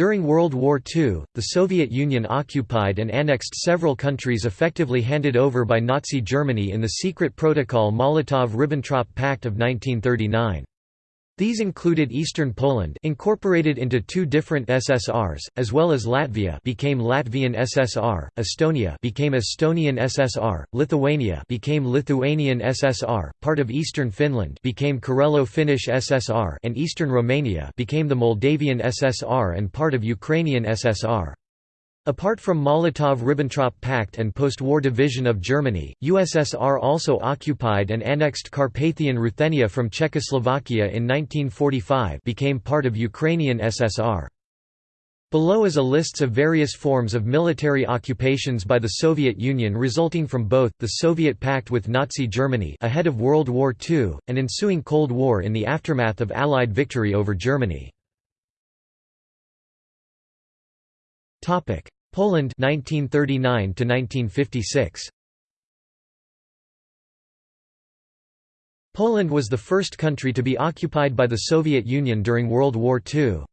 During World War II, the Soviet Union occupied and annexed several countries effectively handed over by Nazi Germany in the secret protocol Molotov–Ribbentrop Pact of 1939. These included Eastern Poland incorporated into two different SSRs, as well as Latvia became Latvian SSR, Estonia became Estonian SSR, Lithuania became Lithuanian SSR, part of Eastern Finland became Karelo-Finnish SSR and Eastern Romania became the Moldavian SSR and part of Ukrainian SSR. Apart from Molotov–Ribbentrop Pact and post-war division of Germany, USSR also occupied and annexed Carpathian Ruthenia from Czechoslovakia in 1945 became part of Ukrainian SSR. Below is a list of various forms of military occupations by the Soviet Union resulting from both, the Soviet pact with Nazi Germany ahead of World War II, and ensuing Cold War in the aftermath of Allied victory over Germany. Poland 1939 to 1956. Poland was the first country to be occupied by the Soviet Union during World War II.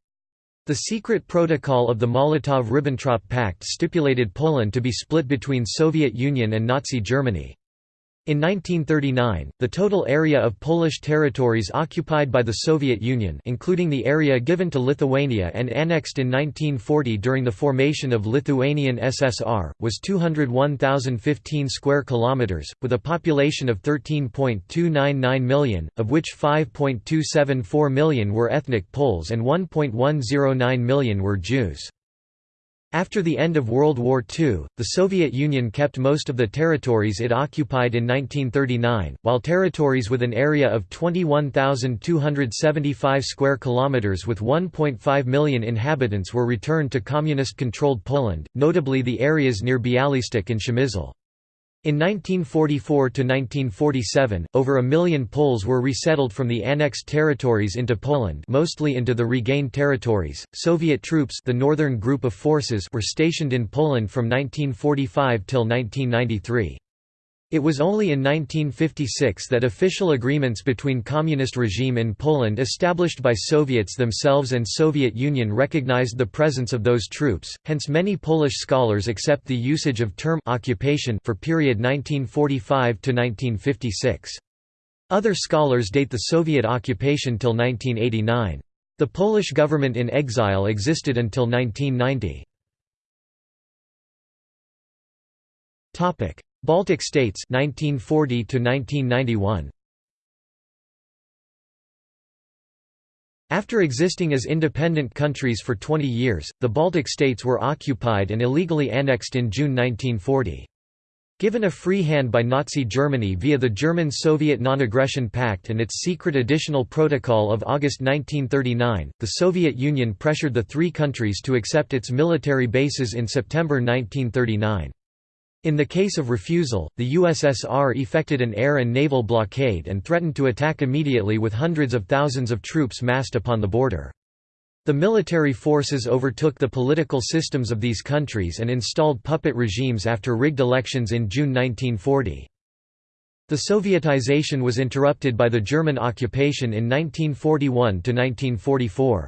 The secret protocol of the Molotov–Ribbentrop Pact stipulated Poland to be split between Soviet Union and Nazi Germany. In 1939, the total area of Polish territories occupied by the Soviet Union including the area given to Lithuania and annexed in 1940 during the formation of Lithuanian SSR, was 201,015 square kilometers, with a population of 13.299 million, of which 5.274 million were ethnic Poles and 1.109 million were Jews. After the end of World War II, the Soviet Union kept most of the territories it occupied in 1939, while territories with an area of 21,275 square kilometers with 1.5 million inhabitants were returned to communist-controlled Poland, notably the areas near Bialystok and Przemysl. In 1944–1947, over a million Poles were resettled from the annexed territories into Poland mostly into the regained territories. Soviet troops the Northern Group of Forces were stationed in Poland from 1945 till 1993. It was only in 1956 that official agreements between communist regime in Poland established by Soviets themselves and Soviet Union recognized the presence of those troops, hence many Polish scholars accept the usage of term occupation for period 1945 to 1956. Other scholars date the Soviet occupation till 1989. The Polish government in exile existed until 1990. Baltic states 1940 to 1991 After existing as independent countries for 20 years, the Baltic states were occupied and illegally annexed in June 1940. Given a free hand by Nazi Germany via the German-Soviet Non-Aggression Pact and its secret additional protocol of August 1939, the Soviet Union pressured the three countries to accept its military bases in September 1939. In the case of refusal, the USSR effected an air and naval blockade and threatened to attack immediately with hundreds of thousands of troops massed upon the border. The military forces overtook the political systems of these countries and installed puppet regimes after rigged elections in June 1940. The Sovietization was interrupted by the German occupation in 1941–1944.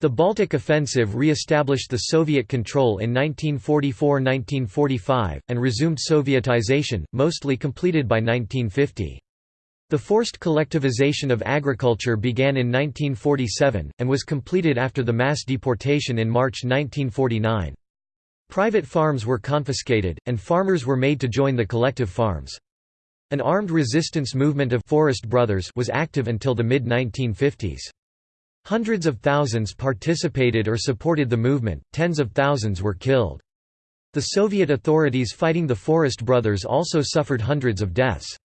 The Baltic Offensive re-established the Soviet control in 1944–1945, and resumed Sovietization, mostly completed by 1950. The forced collectivization of agriculture began in 1947, and was completed after the mass deportation in March 1949. Private farms were confiscated, and farmers were made to join the collective farms. An armed resistance movement of Forest Brothers was active until the mid-1950s. Hundreds of thousands participated or supported the movement, tens of thousands were killed. The Soviet authorities fighting the Forest Brothers also suffered hundreds of deaths.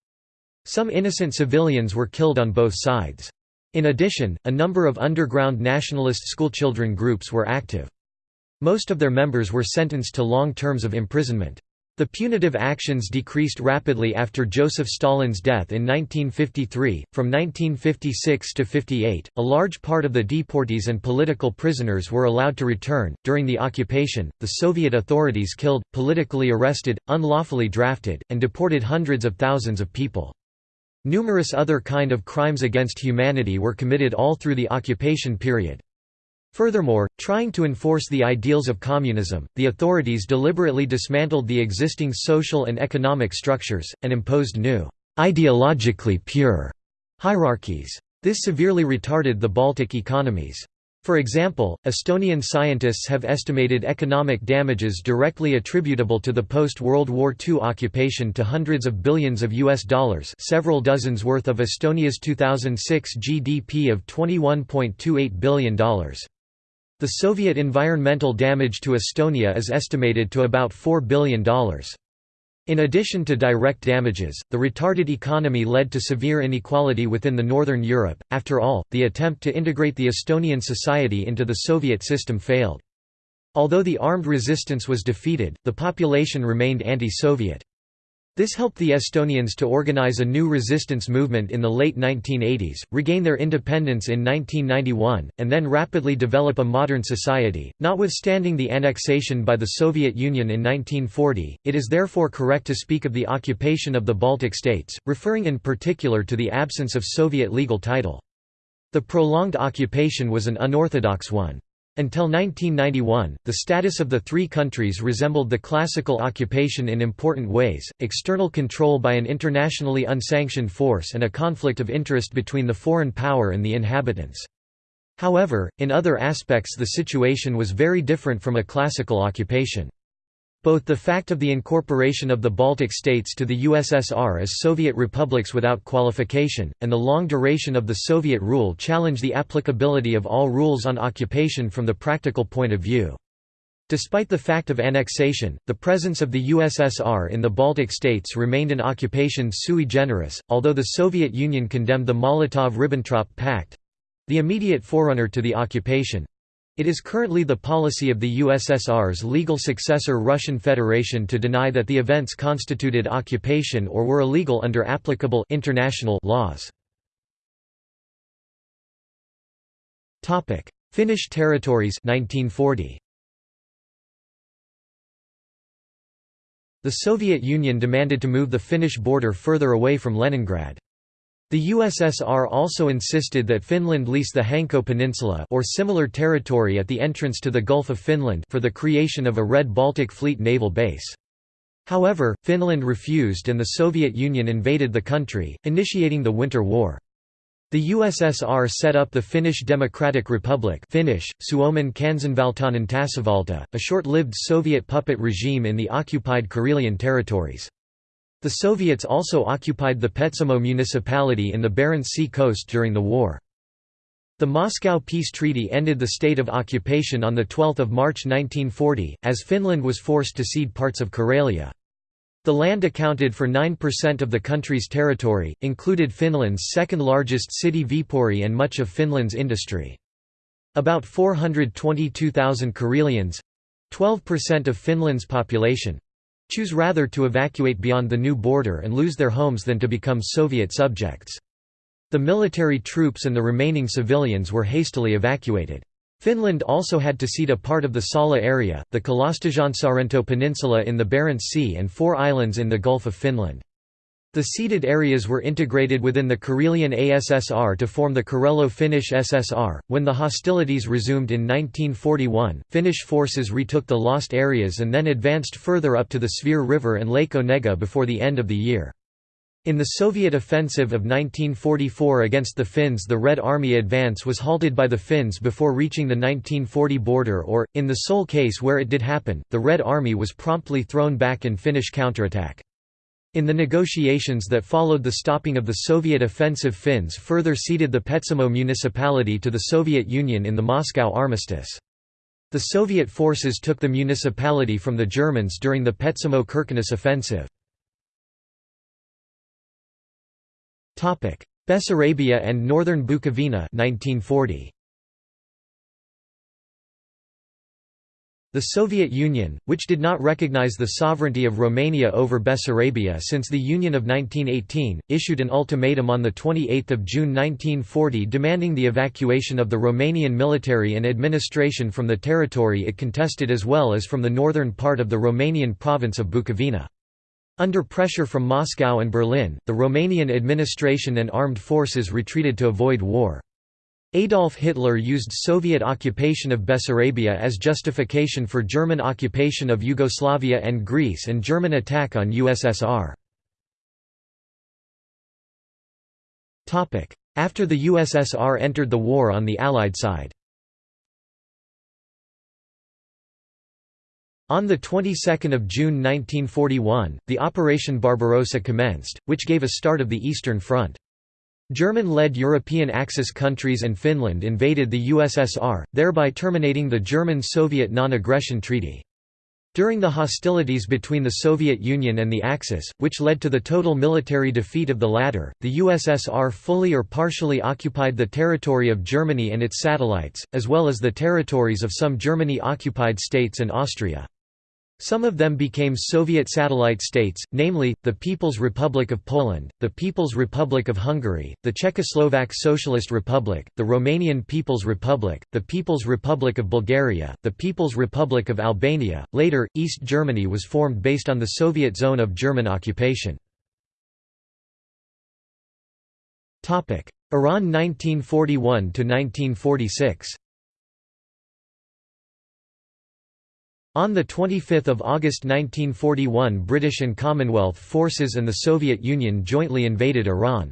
Some innocent civilians were killed on both sides. In addition, a number of underground nationalist schoolchildren groups were active. Most of their members were sentenced to long terms of imprisonment. The punitive actions decreased rapidly after Joseph Stalin's death in 1953. From 1956 to 58, a large part of the deportees and political prisoners were allowed to return. During the occupation, the Soviet authorities killed, politically arrested, unlawfully drafted, and deported hundreds of thousands of people. Numerous other kind of crimes against humanity were committed all through the occupation period. Furthermore, trying to enforce the ideals of communism, the authorities deliberately dismantled the existing social and economic structures, and imposed new, ideologically pure hierarchies. This severely retarded the Baltic economies. For example, Estonian scientists have estimated economic damages directly attributable to the post-World War II occupation to hundreds of billions of US dollars several dozens worth of Estonia's 2006 GDP of $21.28 billion. The Soviet environmental damage to Estonia is estimated to about $4 billion. In addition to direct damages, the retarded economy led to severe inequality within the Northern Europe. After all, the attempt to integrate the Estonian society into the Soviet system failed. Although the armed resistance was defeated, the population remained anti-Soviet. This helped the Estonians to organize a new resistance movement in the late 1980s, regain their independence in 1991, and then rapidly develop a modern society. Notwithstanding the annexation by the Soviet Union in 1940, it is therefore correct to speak of the occupation of the Baltic states, referring in particular to the absence of Soviet legal title. The prolonged occupation was an unorthodox one. Until 1991, the status of the three countries resembled the classical occupation in important ways, external control by an internationally unsanctioned force and a conflict of interest between the foreign power and the inhabitants. However, in other aspects the situation was very different from a classical occupation. Both the fact of the incorporation of the Baltic states to the USSR as Soviet republics without qualification, and the long duration of the Soviet rule challenge the applicability of all rules on occupation from the practical point of view. Despite the fact of annexation, the presence of the USSR in the Baltic states remained an occupation sui generis, although the Soviet Union condemned the Molotov–Ribbentrop Pact—the immediate forerunner to the occupation, it is currently the policy of the USSR's legal successor Russian Federation to deny that the events constituted occupation or were illegal under applicable international laws. Finnish territories 1940. The Soviet Union demanded to move the Finnish border further away from Leningrad. The USSR also insisted that Finland lease the Hanko Peninsula or similar territory at the entrance to the Gulf of Finland for the creation of a Red Baltic Fleet naval base. However, Finland refused and the Soviet Union invaded the country, initiating the Winter War. The USSR set up the Finnish Democratic Republic Finnish, Suomen kansanvaltainen tasavalta, a short-lived Soviet puppet regime in the occupied Karelian territories. The Soviets also occupied the Petsamo municipality in the Barents Sea coast during the war. The Moscow Peace Treaty ended the state of occupation on 12 March 1940, as Finland was forced to cede parts of Karelia. The land accounted for 9% of the country's territory, included Finland's second-largest city Viipuri and much of Finland's industry. About 422,000 Karelians—12% of Finland's population, choose rather to evacuate beyond the new border and lose their homes than to become Soviet subjects. The military troops and the remaining civilians were hastily evacuated. Finland also had to cede a part of the Salla area, the Kalastajansaarento Peninsula in the Barents Sea and four islands in the Gulf of Finland. The ceded areas were integrated within the Karelian ASSR to form the Karelo-Finnish SSR. When the hostilities resumed in 1941, Finnish forces retook the lost areas and then advanced further up to the Svir River and Lake Onega before the end of the year. In the Soviet offensive of 1944 against the Finns the Red Army advance was halted by the Finns before reaching the 1940 border or, in the sole case where it did happen, the Red Army was promptly thrown back in Finnish counterattack. In the negotiations that followed the stopping of the Soviet offensive Finns further ceded the Petsamo municipality to the Soviet Union in the Moscow armistice. The Soviet forces took the municipality from the Germans during the Petsamo-Kirkenes offensive. Bessarabia and northern Bukovina 1940. The Soviet Union, which did not recognize the sovereignty of Romania over Bessarabia since the Union of 1918, issued an ultimatum on 28 June 1940 demanding the evacuation of the Romanian military and administration from the territory it contested as well as from the northern part of the Romanian province of Bukovina. Under pressure from Moscow and Berlin, the Romanian administration and armed forces retreated to avoid war. Adolf Hitler used Soviet occupation of Bessarabia as justification for German occupation of Yugoslavia and Greece and German attack on USSR. After the USSR entered the war on the Allied side On the 22nd of June 1941, the Operation Barbarossa commenced, which gave a start of the Eastern Front. German-led European Axis countries and Finland invaded the USSR, thereby terminating the German-Soviet non-aggression treaty. During the hostilities between the Soviet Union and the Axis, which led to the total military defeat of the latter, the USSR fully or partially occupied the territory of Germany and its satellites, as well as the territories of some Germany-occupied states and Austria. Some of them became Soviet satellite states, namely, the People's Republic of Poland, the People's Republic of Hungary, the Czechoslovak Socialist Republic, the Romanian People's Republic, the People's Republic of Bulgaria, the People's Republic of Albania. Later, East Germany was formed based on the Soviet zone of German occupation. Iran 1941 to 1946 On 25 August 1941 British and Commonwealth forces and the Soviet Union jointly invaded Iran.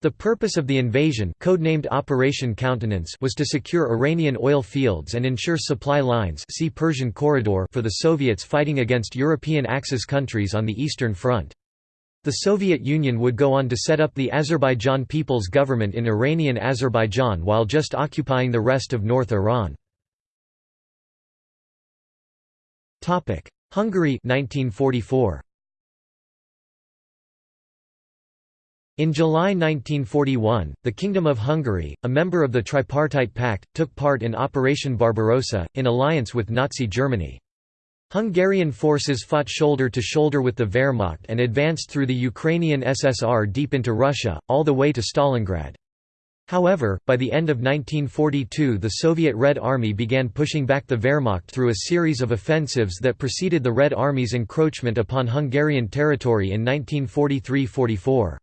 The purpose of the invasion codenamed Operation Countenance was to secure Iranian oil fields and ensure supply lines see Persian Corridor for the Soviets fighting against European Axis countries on the Eastern Front. The Soviet Union would go on to set up the Azerbaijan People's Government in Iranian Azerbaijan while just occupying the rest of North Iran. Topic: Hungary 1944. In July 1941, the Kingdom of Hungary, a member of the Tripartite Pact, took part in Operation Barbarossa, in alliance with Nazi Germany. Hungarian forces fought shoulder to shoulder with the Wehrmacht and advanced through the Ukrainian SSR deep into Russia, all the way to Stalingrad. However, by the end of 1942 the Soviet Red Army began pushing back the Wehrmacht through a series of offensives that preceded the Red Army's encroachment upon Hungarian territory in 1943–44.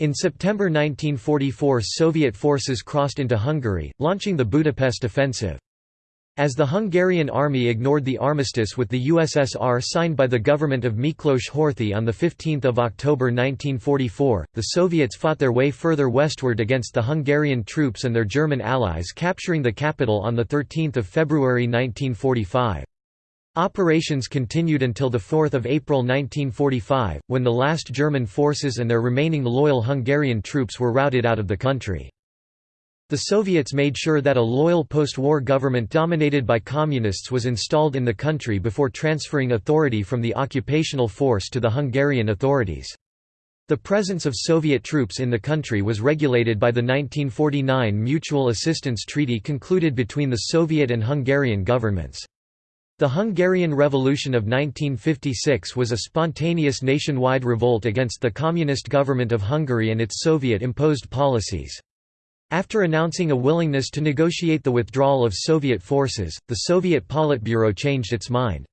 In September 1944 Soviet forces crossed into Hungary, launching the Budapest Offensive. As the Hungarian army ignored the armistice with the USSR signed by the government of Miklos Horthy on 15 October 1944, the Soviets fought their way further westward against the Hungarian troops and their German allies capturing the capital on 13 February 1945. Operations continued until 4 April 1945, when the last German forces and their remaining loyal Hungarian troops were routed out of the country. The Soviets made sure that a loyal post-war government dominated by communists was installed in the country before transferring authority from the occupational force to the Hungarian authorities. The presence of Soviet troops in the country was regulated by the 1949 Mutual Assistance Treaty concluded between the Soviet and Hungarian governments. The Hungarian Revolution of 1956 was a spontaneous nationwide revolt against the Communist government of Hungary and its Soviet-imposed policies. After announcing a willingness to negotiate the withdrawal of Soviet forces, the Soviet Politburo changed its mind.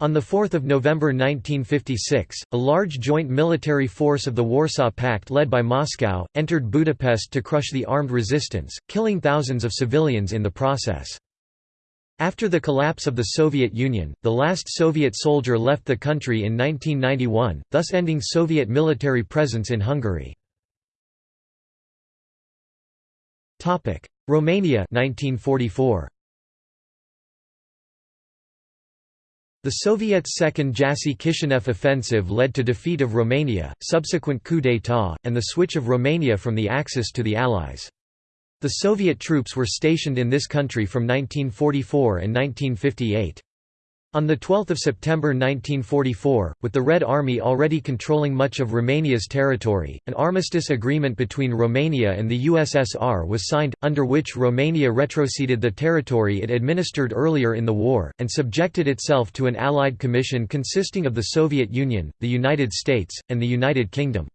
On 4 November 1956, a large joint military force of the Warsaw Pact led by Moscow, entered Budapest to crush the armed resistance, killing thousands of civilians in the process. After the collapse of the Soviet Union, the last Soviet soldier left the country in 1991, thus ending Soviet military presence in Hungary. Topic: Romania 1944. The Soviets' second Jassy-Kishinev offensive led to defeat of Romania, subsequent coup d'état, and the switch of Romania from the Axis to the Allies. The Soviet troops were stationed in this country from 1944 and 1958. On 12 September 1944, with the Red Army already controlling much of Romania's territory, an armistice agreement between Romania and the USSR was signed, under which Romania retroceded the territory it administered earlier in the war, and subjected itself to an Allied Commission consisting of the Soviet Union, the United States, and the United Kingdom.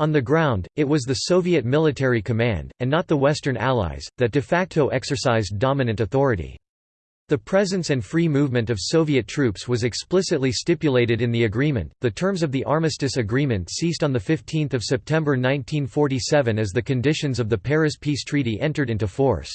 On the ground, it was the Soviet military command, and not the Western Allies, that de facto exercised dominant authority. The presence and free movement of Soviet troops was explicitly stipulated in the agreement. The terms of the armistice agreement ceased on the 15th of September 1947 as the conditions of the Paris Peace Treaty entered into force.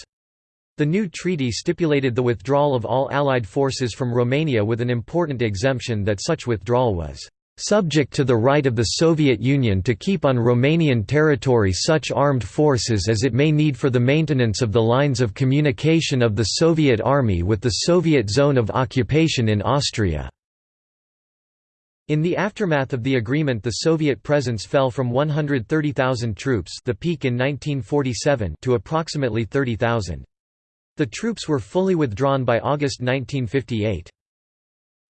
The new treaty stipulated the withdrawal of all Allied forces from Romania with an important exemption that such withdrawal was subject to the right of the Soviet Union to keep on Romanian territory such armed forces as it may need for the maintenance of the lines of communication of the Soviet Army with the Soviet zone of occupation in Austria. In the aftermath of the agreement the Soviet presence fell from 130,000 troops the peak in 1947 to approximately 30,000. The troops were fully withdrawn by August 1958.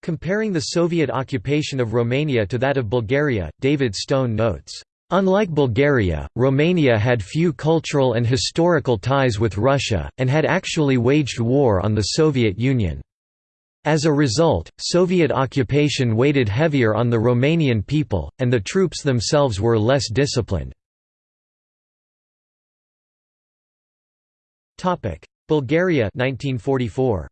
Comparing the Soviet occupation of Romania to that of Bulgaria, David Stone notes, Unlike Bulgaria, Romania had few cultural and historical ties with Russia, and had actually waged war on the Soviet Union. As a result, Soviet occupation weighted heavier on the Romanian people, and the troops themselves were less disciplined. Bulgaria 1944.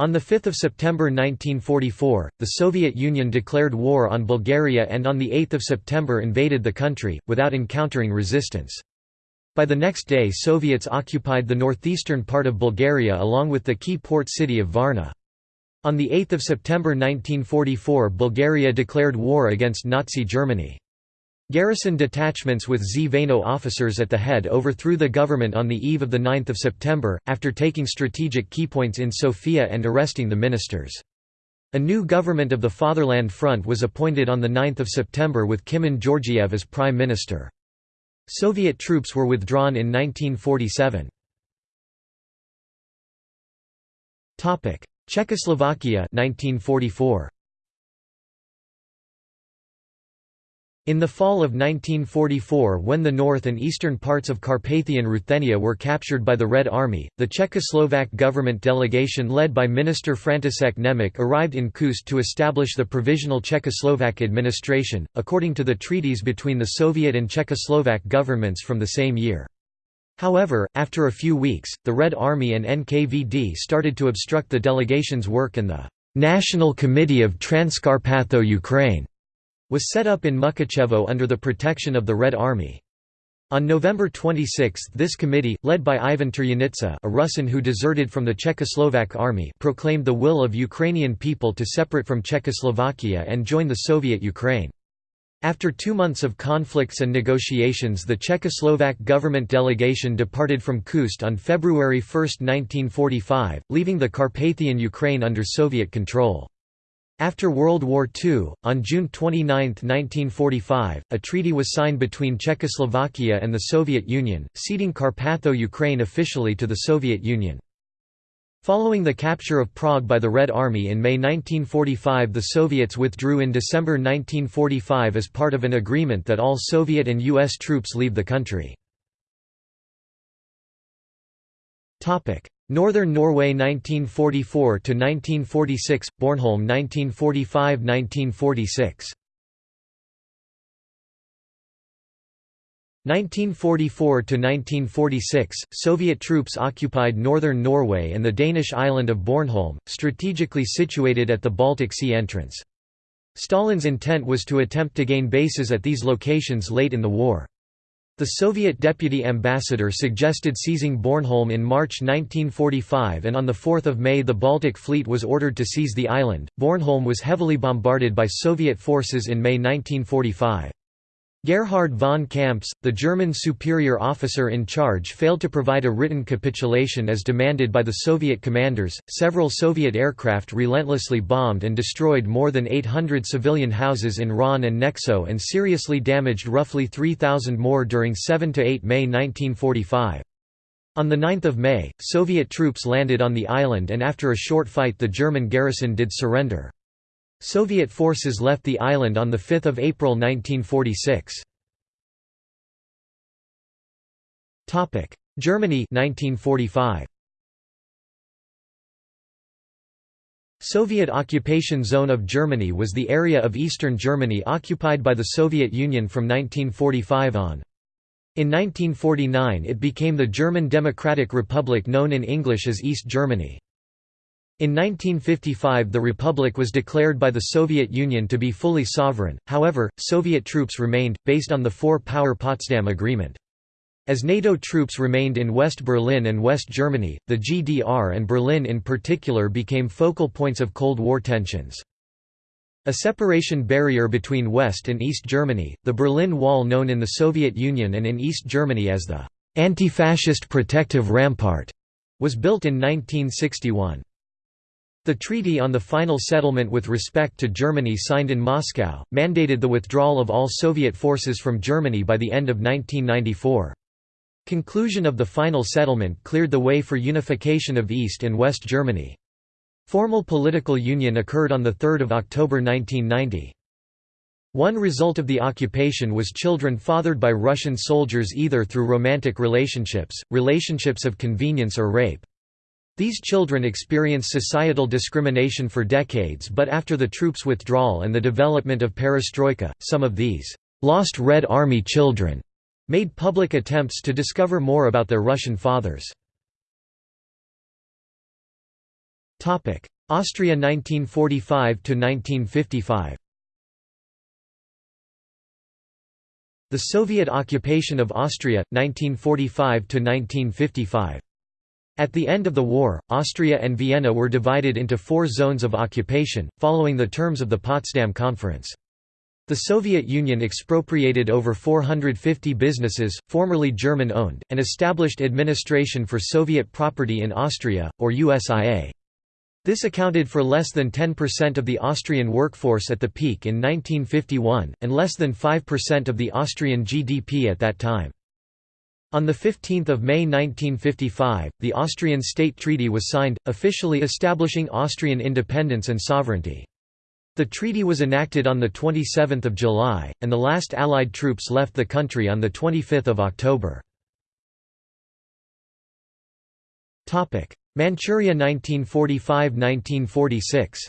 On 5 September 1944, the Soviet Union declared war on Bulgaria and on 8 September invaded the country, without encountering resistance. By the next day Soviets occupied the northeastern part of Bulgaria along with the key port city of Varna. On 8 September 1944 Bulgaria declared war against Nazi Germany. Garrison detachments with Zveno officers at the head overthrew the government on the eve of 9 September, after taking strategic keypoints in Sofia and arresting the ministers. A new government of the Fatherland Front was appointed on 9 September with Kimon Georgiev as prime minister. Soviet troops were withdrawn in 1947. Czechoslovakia 1944. In the fall of 1944 when the north and eastern parts of Carpathian Ruthenia were captured by the Red Army, the Czechoslovak government delegation led by Minister František Němec arrived in Khust to establish the Provisional Czechoslovak administration, according to the treaties between the Soviet and Czechoslovak governments from the same year. However, after a few weeks, the Red Army and NKVD started to obstruct the delegation's work and the National Committee of Transcarpatho-Ukraine was set up in Mukachevo under the protection of the Red Army. On November 26 this committee, led by Ivan Turyanitsa a Russian who deserted from the Czechoslovak army proclaimed the will of Ukrainian people to separate from Czechoslovakia and join the Soviet Ukraine. After two months of conflicts and negotiations the Czechoslovak government delegation departed from Khust on February 1, 1945, leaving the Carpathian Ukraine under Soviet control. After World War II, on June 29, 1945, a treaty was signed between Czechoslovakia and the Soviet Union, ceding Carpatho-Ukraine officially to the Soviet Union. Following the capture of Prague by the Red Army in May 1945 the Soviets withdrew in December 1945 as part of an agreement that all Soviet and U.S. troops leave the country. Northern Norway 1944 to 1946 Bornholm 1945 1946 1944 to 1946 Soviet troops occupied northern Norway and the Danish island of Bornholm strategically situated at the Baltic Sea entrance. Stalin's intent was to attempt to gain bases at these locations late in the war the Soviet deputy ambassador suggested seizing Bornholm in March 1945 and on 4 May the Baltic Fleet was ordered to seize the island. Bornholm was heavily bombarded by Soviet forces in May 1945. Gerhard von Kamptz, the German superior officer in charge, failed to provide a written capitulation as demanded by the Soviet commanders. Several Soviet aircraft relentlessly bombed and destroyed more than 800 civilian houses in Ron and Nexo and seriously damaged roughly 3,000 more during 7 to 8 May 1945. On 9 May, Soviet troops landed on the island and after a short fight the German garrison did surrender. Soviet forces left the island on 5 April 1946. Germany 1945. Soviet occupation zone of Germany was the area of eastern Germany occupied by the Soviet Union from 1945 on. In 1949 it became the German Democratic Republic known in English as East Germany. In 1955 the republic was declared by the Soviet Union to be fully sovereign, however, Soviet troops remained, based on the Four-Power Potsdam Agreement. As NATO troops remained in West Berlin and West Germany, the GDR and Berlin in particular became focal points of Cold War tensions. A separation barrier between West and East Germany, the Berlin Wall known in the Soviet Union and in East Germany as the anti-fascist protective rampart, was built in 1961. The treaty on the final settlement with respect to Germany signed in Moscow, mandated the withdrawal of all Soviet forces from Germany by the end of 1994. Conclusion of the final settlement cleared the way for unification of East and West Germany. Formal political union occurred on 3 October 1990. One result of the occupation was children fathered by Russian soldiers either through romantic relationships, relationships of convenience or rape. These children experienced societal discrimination for decades but after the troops' withdrawal and the development of perestroika, some of these «lost Red Army children» made public attempts to discover more about their Russian fathers. Austria 1945–1955 The Soviet occupation of Austria, 1945–1955 at the end of the war, Austria and Vienna were divided into four zones of occupation, following the terms of the Potsdam Conference. The Soviet Union expropriated over 450 businesses, formerly German-owned, and established administration for Soviet property in Austria, or USIA. This accounted for less than 10% of the Austrian workforce at the peak in 1951, and less than 5% of the Austrian GDP at that time. On 15 May 1955, the Austrian State Treaty was signed, officially establishing Austrian independence and sovereignty. The treaty was enacted on 27 July, and the last Allied troops left the country on 25 October. Manchuria 1945–1946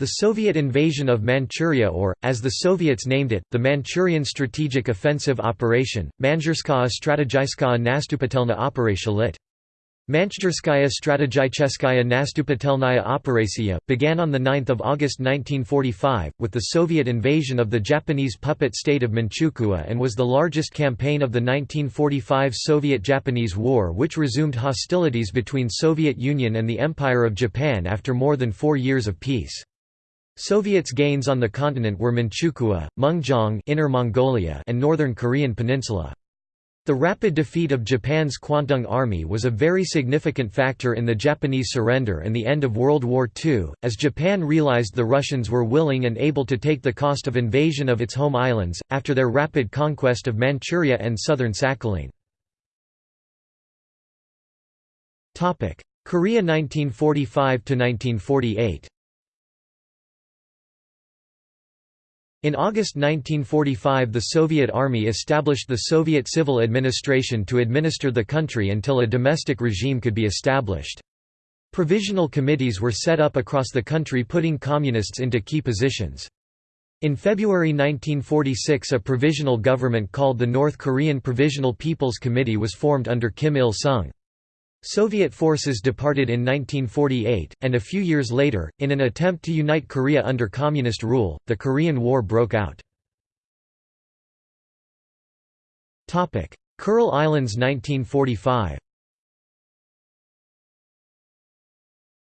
The Soviet invasion of Manchuria or, as the Soviets named it, the Manchurian Strategic Offensive Operation, Manjurskaya Strategическая Наступательная Operation lit. Manchurskaya Strategicheskaya Nastupatelnaya Operacija, began on 9 August 1945, with the Soviet invasion of the Japanese puppet state of Manchukuo and was the largest campaign of the 1945 Soviet–Japanese War which resumed hostilities between Soviet Union and the Empire of Japan after more than four years of peace. Soviets' gains on the continent were Manchukuo, Mengjiang Inner Mongolia and Northern Korean Peninsula. The rapid defeat of Japan's Kwantung Army was a very significant factor in the Japanese surrender and the end of World War II, as Japan realized the Russians were willing and able to take the cost of invasion of its home islands, after their rapid conquest of Manchuria and southern Sakhalin. Korea 1945–1948 In August 1945 the Soviet Army established the Soviet Civil Administration to administer the country until a domestic regime could be established. Provisional committees were set up across the country putting communists into key positions. In February 1946 a provisional government called the North Korean Provisional People's Committee was formed under Kim Il-sung. Soviet forces departed in 1948, and a few years later, in an attempt to unite Korea under Communist rule, the Korean War broke out. Kuril Islands 1945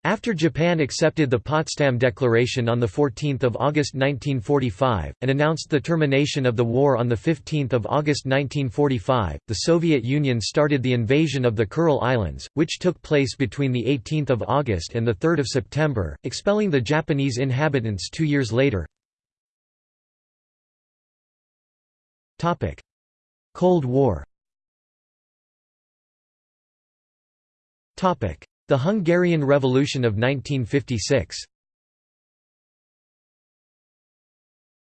After Japan accepted the Potsdam Declaration on 14 August 1945, and announced the termination of the war on 15 August 1945, the Soviet Union started the invasion of the Kuril Islands, which took place between 18 August and 3 September, expelling the Japanese inhabitants two years later. Cold War the Hungarian Revolution of 1956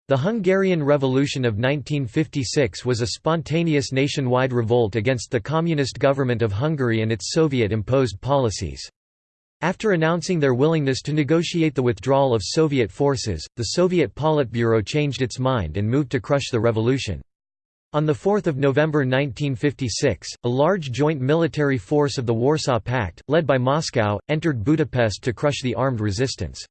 The Hungarian Revolution of 1956 was a spontaneous nationwide revolt against the communist government of Hungary and its Soviet-imposed policies. After announcing their willingness to negotiate the withdrawal of Soviet forces, the Soviet Politburo changed its mind and moved to crush the revolution. On 4 November 1956, a large joint military force of the Warsaw Pact, led by Moscow, entered Budapest to crush the armed resistance.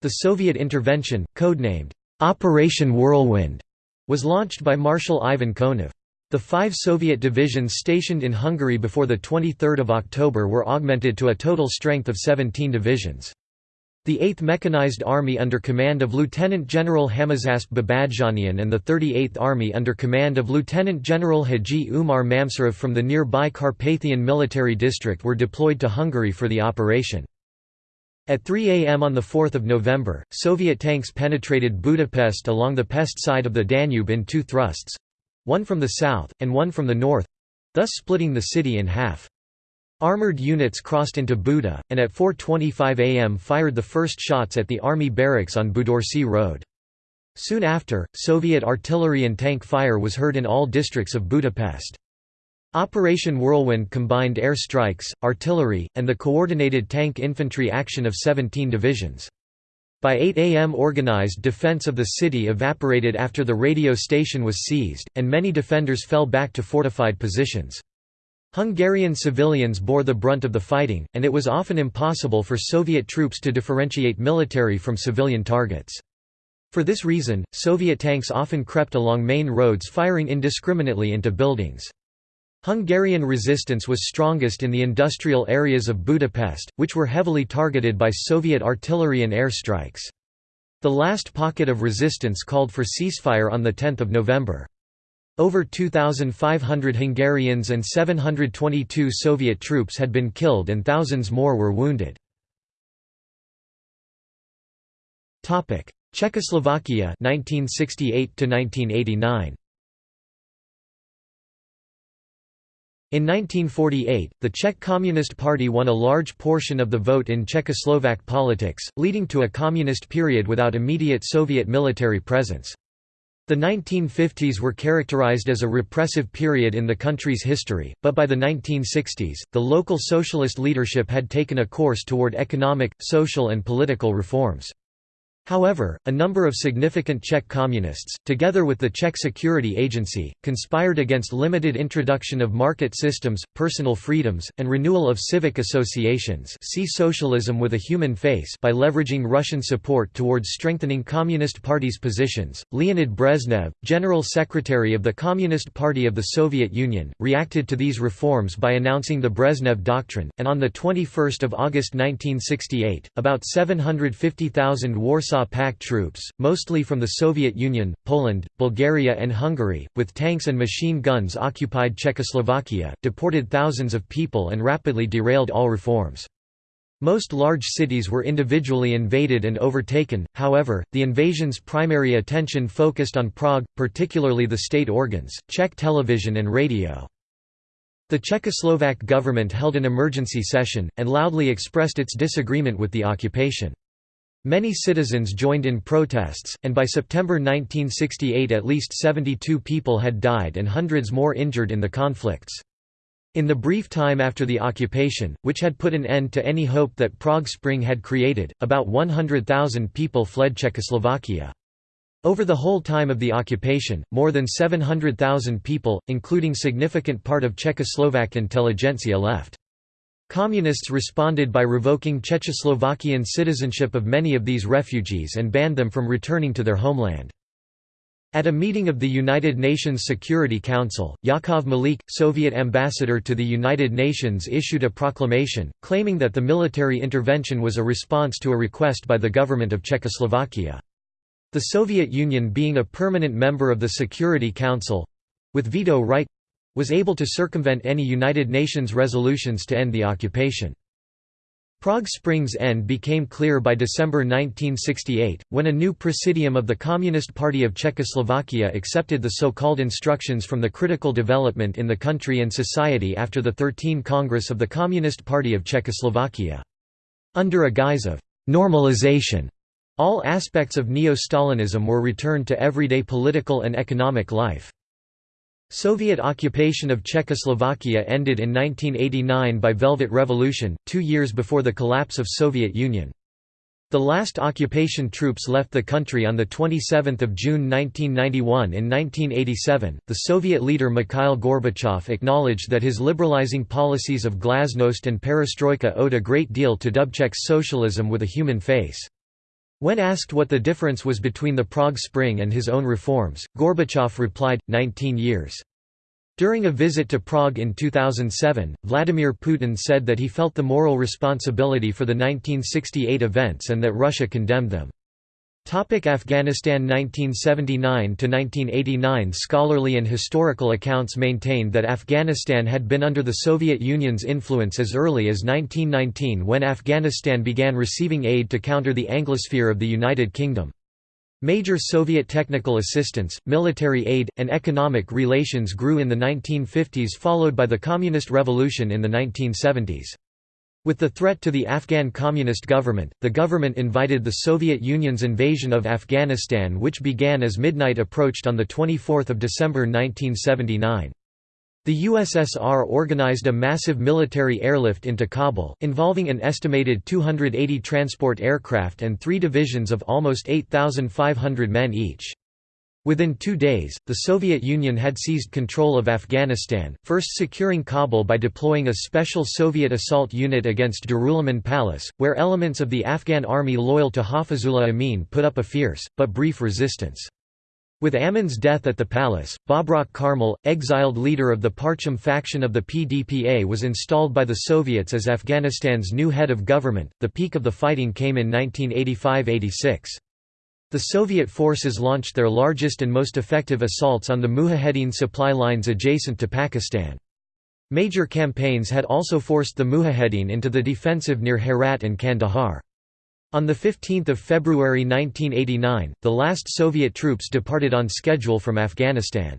The Soviet intervention, codenamed, "'Operation Whirlwind' was launched by Marshal Ivan Konev. The five Soviet divisions stationed in Hungary before 23 October were augmented to a total strength of 17 divisions. The 8th Mechanized Army under command of Lieutenant General Hamazasp Babadjanian and the 38th Army under command of Lieutenant General Haji Umar Mamsarov from the nearby Carpathian Military District were deployed to Hungary for the operation. At 3 am on 4 November, Soviet tanks penetrated Budapest along the Pest side of the Danube in two thrusts, one from the south, and one from the north thus splitting the city in half. Armoured units crossed into Buda, and at 4.25 am fired the first shots at the army barracks on Budaörsi Road. Soon after, Soviet artillery and tank fire was heard in all districts of Budapest. Operation Whirlwind combined air strikes, artillery, and the coordinated tank infantry action of 17 divisions. By 8 am organized defense of the city evaporated after the radio station was seized, and many defenders fell back to fortified positions. Hungarian civilians bore the brunt of the fighting, and it was often impossible for Soviet troops to differentiate military from civilian targets. For this reason, Soviet tanks often crept along main roads firing indiscriminately into buildings. Hungarian resistance was strongest in the industrial areas of Budapest, which were heavily targeted by Soviet artillery and air strikes. The last pocket of resistance called for ceasefire on 10 November. Over 2,500 Hungarians and 722 Soviet troops had been killed and thousands more were wounded. Czechoslovakia 1968 1989 In 1948, the Czech Communist Party won a large portion of the vote in Czechoslovak politics, leading to a communist period without immediate Soviet military presence. The 1950s were characterized as a repressive period in the country's history, but by the 1960s, the local socialist leadership had taken a course toward economic, social and political reforms. However, a number of significant Czech communists, together with the Czech Security Agency, conspired against limited introduction of market systems, personal freedoms, and renewal of civic associations see socialism with a human face by leveraging Russian support towards strengthening Communist Party's positions. Leonid Brezhnev, General Secretary of the Communist Party of the Soviet Union, reacted to these reforms by announcing the Brezhnev Doctrine, and on 21 August 1968, about 750,000 Warsaw Warsaw Pact troops, mostly from the Soviet Union, Poland, Bulgaria and Hungary, with tanks and machine guns occupied Czechoslovakia, deported thousands of people and rapidly derailed all reforms. Most large cities were individually invaded and overtaken, however, the invasion's primary attention focused on Prague, particularly the state organs, Czech television and radio. The Czechoslovak government held an emergency session, and loudly expressed its disagreement with the occupation. Many citizens joined in protests, and by September 1968 at least 72 people had died and hundreds more injured in the conflicts. In the brief time after the occupation, which had put an end to any hope that Prague Spring had created, about 100,000 people fled Czechoslovakia. Over the whole time of the occupation, more than 700,000 people, including significant part of Czechoslovak intelligentsia left. Communists responded by revoking Czechoslovakian citizenship of many of these refugees and banned them from returning to their homeland. At a meeting of the United Nations Security Council, Yakov Malik, Soviet ambassador to the United Nations issued a proclamation, claiming that the military intervention was a response to a request by the government of Czechoslovakia. The Soviet Union being a permanent member of the Security Council—with veto right was able to circumvent any United Nations resolutions to end the occupation. Prague Spring's end became clear by December 1968, when a new presidium of the Communist Party of Czechoslovakia accepted the so-called instructions from the critical development in the country and society after the 13 Congress of the Communist Party of Czechoslovakia. Under a guise of «normalization», all aspects of neo-Stalinism were returned to everyday political and economic life. Soviet occupation of Czechoslovakia ended in 1989 by Velvet Revolution, two years before the collapse of Soviet Union. The last occupation troops left the country on 27 June 1991 In 1987, the Soviet leader Mikhail Gorbachev acknowledged that his liberalizing policies of glasnost and perestroika owed a great deal to Dubček's socialism with a human face. When asked what the difference was between the Prague Spring and his own reforms, Gorbachev replied, 19 years. During a visit to Prague in 2007, Vladimir Putin said that he felt the moral responsibility for the 1968 events and that Russia condemned them. Topic Afghanistan 1979–1989 Scholarly and historical accounts maintained that Afghanistan had been under the Soviet Union's influence as early as 1919 when Afghanistan began receiving aid to counter the Anglosphere of the United Kingdom. Major Soviet technical assistance, military aid, and economic relations grew in the 1950s followed by the Communist Revolution in the 1970s. With the threat to the Afghan Communist government, the government invited the Soviet Union's invasion of Afghanistan which began as midnight approached on 24 December 1979. The USSR organized a massive military airlift into Kabul, involving an estimated 280 transport aircraft and three divisions of almost 8,500 men each. Within two days, the Soviet Union had seized control of Afghanistan, first securing Kabul by deploying a special Soviet assault unit against Darul-Aman Palace, where elements of the Afghan army loyal to Hafizullah Amin put up a fierce, but brief resistance. With Amin's death at the palace, Babrak Karmal, exiled leader of the Parcham faction of the PDPA was installed by the Soviets as Afghanistan's new head of government. The peak of the fighting came in 1985–86. The Soviet forces launched their largest and most effective assaults on the Mujahedin supply lines adjacent to Pakistan. Major campaigns had also forced the Mujahedin into the defensive near Herat and Kandahar. On 15 February 1989, the last Soviet troops departed on schedule from Afghanistan.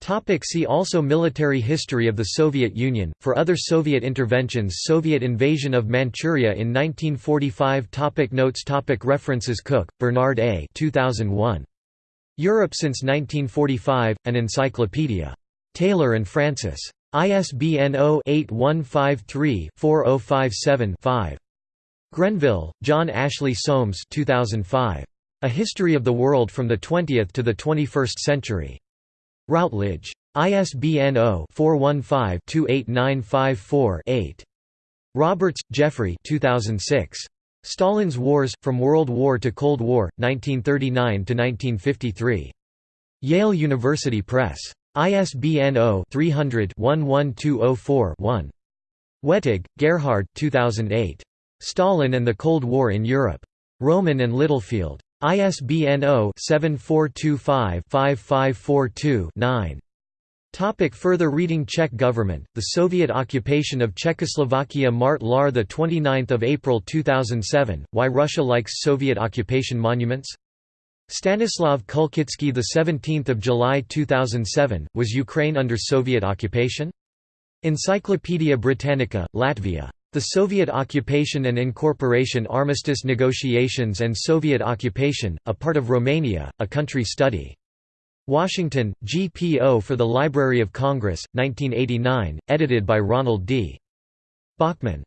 Topic see also Military history of the Soviet Union. For other Soviet interventions Soviet invasion of Manchuria in 1945 topic Notes topic References Cook, Bernard A. 2001. Europe since 1945, an encyclopedia. Taylor and Francis. ISBN 0-8153-4057-5. Grenville, John Ashley Soames 2005. A History of the World from the Twentieth to the Twenty-First Century. Routledge. ISBN 0-415-28954-8. Roberts, Jeffrey 2006. Stalin's Wars, From World War to Cold War, 1939–1953. Yale University Press. ISBN 0-300-11204-1. Wettig, Gerhard 2008. Stalin and the Cold War in Europe. Rowman and Littlefield. ISBN 0-7425-5542-9. Topic further reading Czech government, the Soviet occupation of Czechoslovakia Mart Laar 29 April 2007, Why Russia Likes Soviet Occupation Monuments? Stanislav Kulchytsky 17 July 2007, Was Ukraine under Soviet occupation? Encyclopædia Britannica, Latvia. The Soviet occupation and incorporation Armistice negotiations and Soviet occupation, a part of Romania, a country study. Washington, GPO for the Library of Congress, 1989, edited by Ronald D. Bachman.